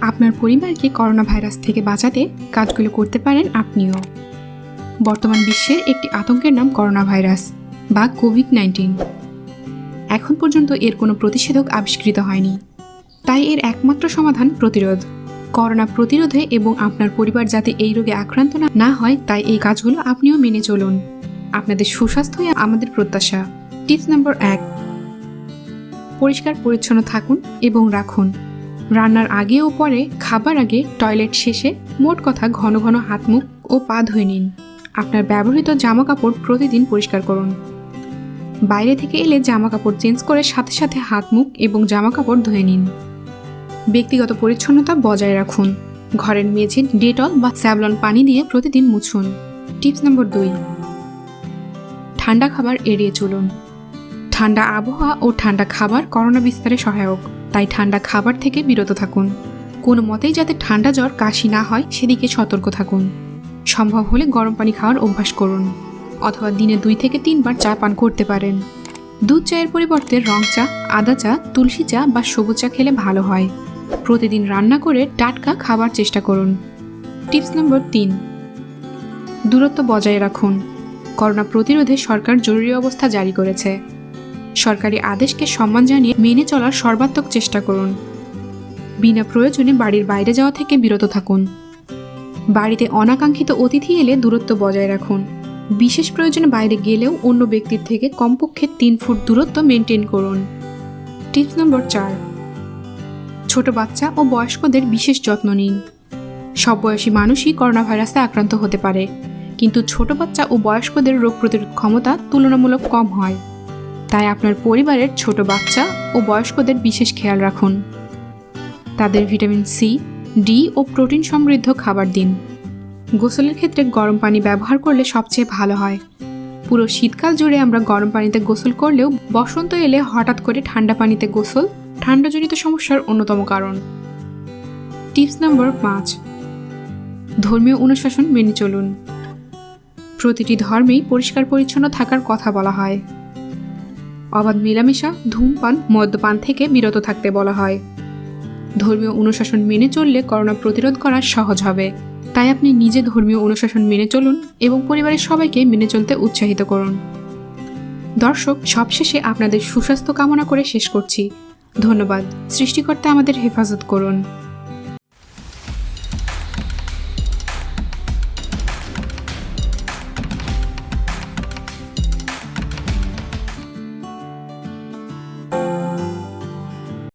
আপনার পরিবারকে corona virus থেকে বাঁচাতে কাজগুলো করতে পারেন আপনিও। বর্তমান বিশ্বের একটি আতঙ্কের নাম করোনা ভাইরাস বা কোভিড নাইন্টিন। এখন পর্যন্ত এর কোনো প্রতিষেধক আবিষ্কৃত হয়নি। তাই এর একমাত্র সমাধান প্রতিরোধ। করোনা প্রতিরোধে এবং আপনার পরিবার যাতে এই রোগে আক্রান্ত না- হয়, তাই এই কাজগুলো আপনিও মেনে চলুন। আপনাদের সুস্বাস্থ্যই আমাদের প্রত্যাশা। টিপস নম্বর এক। পরিষ্কার, পরিচ্ছন্ন থাকুন এবং রাখুন। রান্নার আগে ও পরে, খাবার আগে, টয়লেট শেষে মোট কথা ঘন ঘন হাত, মুখ ও পা ধুয়ে নিন। আপনার ব্যবহৃত জামা কাপড় প্রতিদিন পরিষ্কার করুন। বাইরে থেকে এলে জামা কাপড় চেঞ্জ করে সাথে সাথে হাত, মুখ এবং জামা কাপড় ধুয়ে নিন। ব্যক্তিগত পরিচ্ছন্নতা বজায় রাখুন। ঘরের মেঝে ডেটল বা স্যাভলন পানি দিয়ে প্রতিদিন মুছুন। টিপস নম্বর দুই। ঠান্ডা খাবার এড়িয়ে চলুন। ঠান্ডা আবহাওয়া ও ঠান্ডা খাবার করোনা বিস্তারে সহায়ক। তাই ঠান্ডা খাবার থেকে বিরত থাকুন। কোনো মতেই যাতে ঠান্ডা জ্বর কাশি না হয়, সেদিকে সতর্ক থাকুন। সম্ভব হলে গরম পানি খাওয়ার অভ্যাস করুন, অথবা দিনে দুই থেকে তিনবার চা পান করতে পারেন। দুধ চায়ের পরিবর্তে রং চা, আদা চা, তুলসী চা বা সবুজ চা খেলে ভালো হয়। প্রতিদিন রান্না করে টাটকা খাবার চেষ্টা করুন। টিপস নম্বর তিন। দূরত্ব বজায় রাখুন। করোনা প্রতিরোধে সরকার জরুরি অবস্থা জারি করেছে। সরকারি আদেশকে সম্মান জানিয়ে মেনে চলার সর্বাত্মক চেষ্টা করুন। বিনা প্রয়োজনে বাড়ির বাইরে যাওয়া থেকে বিরত থাকুন। বাড়িতে অনাকাঙ্ক্ষিত অতিথি এলে দূরত্ব বজায় রাখুন। বিশেষ প্রয়োজনে বাইরে গেলেও অন্য ব্যক্তির থেকে কমপক্ষে তিন ফুট দূরত্ব মেনটেন করুন। টিপস নম্বর চার। ছোট বাচ্চা ও বয়স্কদের বিশেষ যত্ন নিন। সব বয়সী মানুষই করোনা ভাইরাসে আক্রান্ত হতে পারে, কিন্তু ছোট বাচ্চা ও বয়স্কদের রোগ প্রতিরোধ ক্ষমতা তুলনামূলক কম হয়। তাই আপনার পরিবারের ছোট বাচ্চা ও বয়স্কদের বিশেষ খেয়াল রাখুন। তাদের ভিটামিন সি ডি ও প্রোটিন সমৃদ্ধ খাবার দিন। গোসলের ক্ষেত্রে গরম পানি ব্যবহার করলে সবচেয়ে ভালো হয়। পুরো শীতকাল জুড়ে আমরা গরম পানিতে গোসল করলেও বসন্ত এলে হঠাৎ করে ঠান্ডা পানিতে গোসল ঠান্ডাজনিত সমস্যার অন্যতম কারণ। টিপস নম্বর পাঁচ, ধর্মীয় অনুশাসন মেনে চলুন। প্রতিটি ধর্মেই পরিষ্কার পরিচ্ছন্ন থাকার কথা বলা হয়। অবাধ মেলামেশা ধূমপান, মদ্যপান থেকে বিরত থাকতে বলা হয়। ধর্মীয় অনুশাসন মেনে চললে করোনা প্রতিরোধ করা সহজ হবে। তাই আপনি নিজে ধর্মীয় অনুশাসন মেনে চলুন এবং পরিবারের সবাইকে মেনে চলতে উৎসাহিত করুন। দর্শক, সবশেষে আপনাদের সুস্বাস্থ্য কামনা করে শেষ করছি। ধন্যবাদ। সৃষ্টিকর্তা আমাদের হেফাজত করুন।